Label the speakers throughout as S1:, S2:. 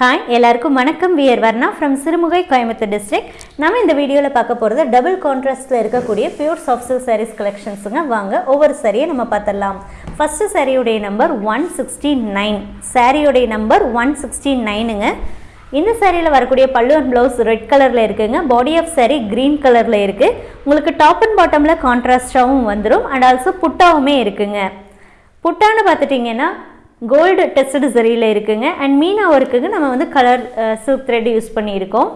S1: Hi எல்லாருக்கும் வணக்கம். We're Varna from Sirumugai Coimbatore district நம்ம இந்த வீடியோவில் பார்க்க போகிறது டபுள் கான்ட்ராஸ்ட்டில் இருக்கக்கூடிய பியூர் சாஃப்ட் சில்க் சாரீஸ் கலெக்ஷன்ஸுங்க வாங்க ஒவ்வொரு சாரியை நம்ம பார்த்துடலாம். ஃபஸ்ட்டு சாரியுடைய நம்பர் ஒன் சிக்ஸ்டி நைன் சாரியுடைய நம்பர் ஒன் சிக்ஸ்டி நைனுங்க இந்த சாரியில் வரக்கூடிய பல்லு அண்ட் ப்ளவுஸ் ரெட் கலரில் இருக்குங்க. பாடி ஆஃப் சாரி க்ரீன் கலரில் இருக்குது உங்களுக்கு டாப் அண்ட் பாட்டமில் கான்ட்ராஸ்டாகவும் வந்துடும் அண்ட் ஆல்சோ புட்டாவுமே இருக்குங்க. புட்டான்னு பார்த்துட்டிங்கன்னா கோல்டு டெஸ்டட் சரியில் இருக்குங்க. அண்ட் மீனா ஒர்க்குக்கு நம்ம வந்து கலர் சில்க் த்ரெட் யூஸ் பண்ணியிருக்கோம்.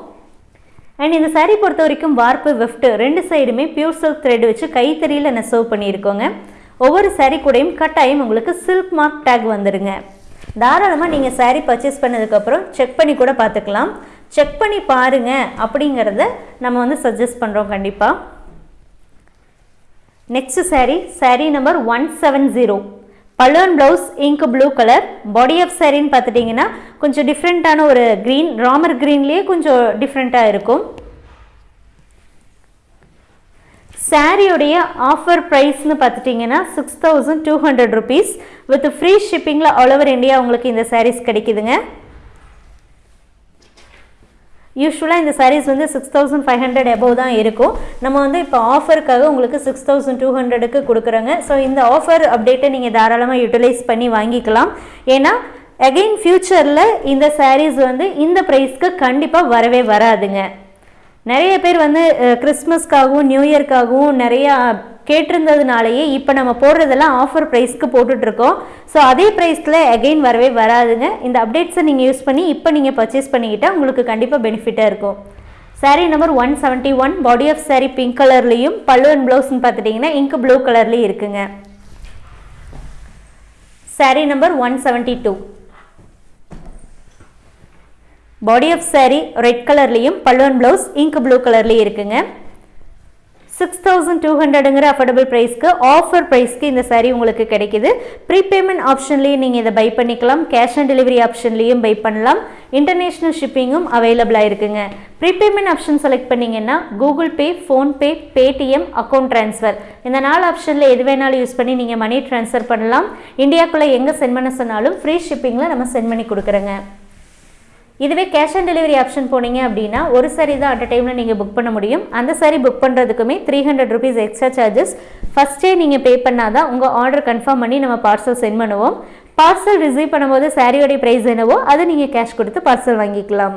S1: அண்ட் இந்த சாரீ பொறுத்த வரைக்கும் வார்ப்பு வெஃப்ட் ரெண்டு சைடுமே பியூர் சில்க் த்ரெட் வச்சு கைத்தறியில் நெசவு பண்ணியிருக்கோங்க. ஒவ்வொரு சாரீ கூடயும் கட்டாயம் உங்களுக்கு சில்க் மார்க் டேக் வந்துடுங்க தாராளமாக நீங்கள் சாரீ பர்ச்சேஸ் பண்ணதுக்கப்புறம் செக் பண்ணி கூட பார்த்துக்கலாம். செக் பண்ணி பாருங்க அப்படிங்கிறத நம்ம வந்து சஜஸ்ட் பண்ணுறோம் கண்டிப்பாக next sari sari number one seven zero balloon blouse ink blue colour body of சாரின்னு பார்த்துட்டிங்கன்னா கொஞ்சம் டிஃப்ரெண்ட்டான ஒரு க்ரீன் ராமர் க்ரீன்லேயே கொஞ்சம் டிஃப்ரெண்ட்டாக இருக்கும். சாரியுடைய ஆஃபர் ப்ரைஸ்னு பார்த்துட்டிங்கன்னா six thousand two hundred rupees with free ஷிப்பிங்கில் all over India உங்களுக்கு இந்த சாரீஸ் கிடைக்குதுங்க. யூஸ்வலாக இந்த சாரீஸ் வந்து six thousand five hundred above தான் இருக்கும். நம்ம வந்து இப்போ ஆஃபருக்காக உங்களுக்கு சிக்ஸ் தௌசண்ட் டூ ஹண்ட்ரடுக்கு கொடுக்குறோங்க. ஸோ இந்த ஆஃபர் அப்டேட்டை நீங்கள் தாராளமாக யூட்டிலைஸ் பண்ணி வாங்கிக்கலாம். ஏன்னா அகெயின் ஃப்யூச்சரில் இந்த சாரீஸ் வந்து இந்த ப்ரைஸ்க்கு கண்டிப்பாக வரவே வராதுங்க. நிறைய பேர் வந்து கிறிஸ்மஸ்க்காகவும் நியூ இயர்க்காகவும் நிறையா கேட்டிருந்ததுனாலேயே இப்போ நம்ம போடுறதெல்லாம் ஆஃபர் ப்ரைஸ்க்கு போட்டுட்ருக்கோம் ஸோ அதே ப்ரைஸில் அகெயின் வரவே வராதுங்க. இந்த அப்டேட்ஸை நீங்கள் யூஸ் பண்ணி இப்போ நீங்கள் பர்ச்சேஸ் பண்ணிக்கிட்டால் உங்களுக்கு கண்டிப்பாக பெனிஃபிட்டாக இருக்கும். Sari number one seventy one body of sari pink கலர்லேயும் பல்லு அண்ட் ப்ளவுஸ்னு பார்த்துட்டிங்கன்னா இங்க் ப்ளூ கலர்லேயும் இருக்குங்க. Sari number one seventy two body of sari red கலர்லேயும் பல்லுவன் ப்ளவுஸ் இங்க் ப்ளூ கலர்லேயும் இருக்குங்க. சிக்ஸ் தௌசண்ட் டூ ஹண்ட்ரடுங்கிற அஃபோர்டபுள் ப்ரைஸ்க்கு ஆஃபர் ப்ரைஸ்க்கு இந்த சாரீ உங்களுக்கு கிடைக்குது. ப்ரீபேமெண்ட் ஆப்ஷன்லேயும் நீங்கள் இதை பை பண்ணிக்கலாம். கேஷ் ஆன் டெலிவரி ஆப்ஷன்லேயும் பை பண்ணலாம். இன்டர்நேஷ்னல் ஷிப்பிங்கும் அவைலபிளாக இருக்குங்க. ப்ரீபேமெண்ட் ஆப்ஷன் செலக்ட் பண்ணிங்கன்னா Google Pay PhonePe Paytm account transfer இந்த நாலு ஆப்ஷனில் எது வேணாலும் யூஸ் பண்ணி நீங்கள் மணி ட்ரான்ஸ்ஃபர் பண்ணலாம். இந்தியாக்குள்ளே எங்கே சென்ட் பண்ண சொன்னாலும் ஃப்ரீ ஷிப்பிங்கில் நம்ம சென்ட் பண்ணி கொடுக்குறோங்க. இதுவே கேஷ் ஆன் டெலிவரி ஆப்ஷன் போனீங்க அப்படின்னா ஒரு சரி தான் அட் டைமில் நீங்கள் புக் பண்ண முடியும். அந்த sari book பண்ணுறதுக்குமே three hundred rupees extra charges ஃபஸ்ட்டே நீங்கள் பே பண்ணாதான் உங்கள் ஆர்டர் கன்ஃபார்ம் பண்ணி நம்ம பார்சல் சென்ட் பண்ணுவோம். பார்சல் ரிசீவ் பண்ணும்போது சாரியோடைய ப்ரைஸ் என்னவோ அதை நீங்கள் கேஷ் கொடுத்து பார்சல் வாங்கிக்கலாம்.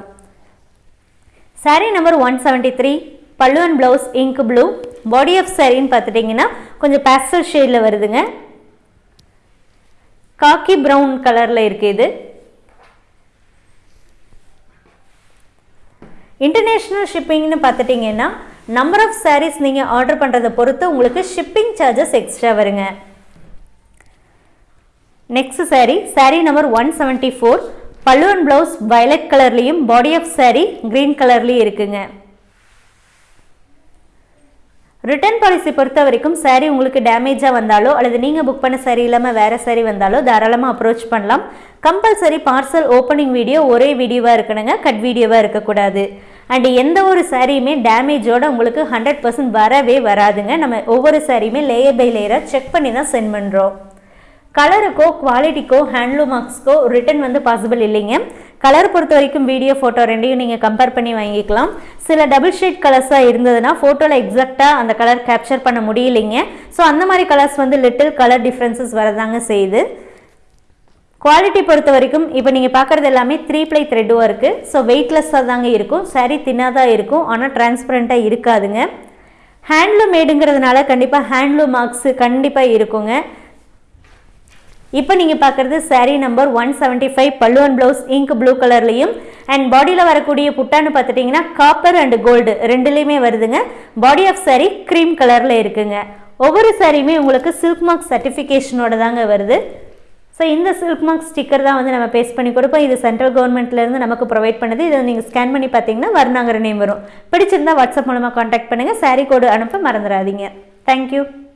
S1: Sari number one seventy three pallu and blouse ink blue body of சாரின்னு பார்த்துட்டிங்கன்னா கொஞ்சம் பேஸ்டல் ஷேடில் வருதுங்க. காக்கி ப்ரௌன் கலரில் இருக்குது இது. இன்டர்நேஷ்னல் ஷிப்பிங்னு பார்த்துட்டிங்கன்னா நம்பர் ஆஃப் சாரீஸ் நீங்கள் ஆர்டர் பண்ணுறதை பொறுத்து உங்களுக்கு ஷிப்பிங் சார்ஜஸ் எக்ஸ்ட்ரா வருங்க. Next sari sari number one seventy four பல்லுவன் ப்ளவுஸ் வயலட் கலர்லேயும் பாடி ஆஃப் சாரீ க்ரீன் கலர்லேயும் இருக்குங்க. ரிட்டர்ன் பாலிசி பொறுத்த வரைக்கும் சாரீ உங்களுக்கு டேமேஜாக வந்தாலோ அல்லது நீங்கள் புக் பண்ண saree இல்லாமல் வேறு saree வந்தாலோ தாராளமாக அப்ரோச் பண்ணலாம். கம்பல்சரி பார்சல் ஓப்பனிங் வீடியோ ஒரே வீடியோவாக இருக்கணுங்க கட் வீடியோவாக இருக்கக்கூடாது. அண்ட் எந்த ஒரு சாரியுமே டேமேஜோட உங்களுக்கு ஹண்ட்ரட் பர்சன்ட் வரவே வராதுங்க. நம்ம ஒவ்வொரு சாரியுமே லேயர் பை லேயராக செக் பண்ணி தான் சென்ட் பண்ணுறோம் கலருக்கோ குவாலிட்டிக்கோ ஹேண்ட்லூம் மார்க்ஸ்க்கோ ரிட்டன் வந்து பாசிபிள் இல்லைங்க. கலர் பொறுத்த வரைக்கும் வீடியோ ஃபோட்டோ ரெண்டையும் நீங்கள் கம்பேர் பண்ணி வாங்கிக்கலாம். சில டபுள் ஷேட் கலர்ஸாக இருந்ததுன்னா ஃபோட்டோவில் எக்ஸாக்டாக அந்த கலர் கேப்சர் பண்ண முடியலைங்க. ஸோ அந்த மாதிரி கலர்ஸ் வந்து லிட்டில் கலர் டிஃப்ரென்சஸ் வரதாங்க செய்யுது. குவாலிட்டி பொறுத்த வரைக்கும் இப்போ நீங்கள் பார்க்குறது எல்லாமே த்ரீ ப்ளை த்ரெட்டும் இருக்குது ஸோ வெயிட்லெஸ்ஸாக தாங்க இருக்கும். Saree தின்னாக இருக்கும். ஆனால் டிரான்ஸ்பரண்ட்டாக இருக்காதுங்க. ஹேண்ட்லூம் மேடுங்கிறதுனால கண்டிப்பாக ஹேண்ட்லூம் மார்க்ஸு கண்டிப்பாக இருக்குங்க. இப்போ நீங்கள் பார்க்குறது sari number one seventy five பல்லுவன் ப்ளவுஸ் இங்க் ப்ளூ கலர்லையும் அண்ட் பாடியில் வரக்கூடிய புட்டான்னு பார்த்துட்டிங்கன்னா காப்பர் அண்ட் கோல்டு ரெண்டுலேயுமே வருதுங்க. பாடி ஆஃப் சாரீ க்ரீம் கலரில் இருக்குங்க. ஒவ்வொரு சாரியுமே உங்களுக்கு சில்க் மார்க் சர்டிஃபிகேஷனோட தாங்க வருது. ஸோ இந்த சில்க் மார்க் ஸ்டிக்கர் தான் வந்து நம்ம பேஸ்ட் பண்ணி கொடுப்போம். இது சென்ட்ரல் கவர்மெண்ட்லேருந்து நமக்கு ப்ரொவைட் பண்ணுது. இதை நீங்கள் ஸ்கேன் பண்ணி பார்த்தீங்கன்னா வர்ணாங்கிற நேம் வரும். பிடிச்சிருந்தா வாட்ஸ்அப் மூலமாக காண்டாக்ட் பண்ணுங்கள் சாரீ கோடு அனுப்ப மறந்துடாதீங்க. தேங்க்யூ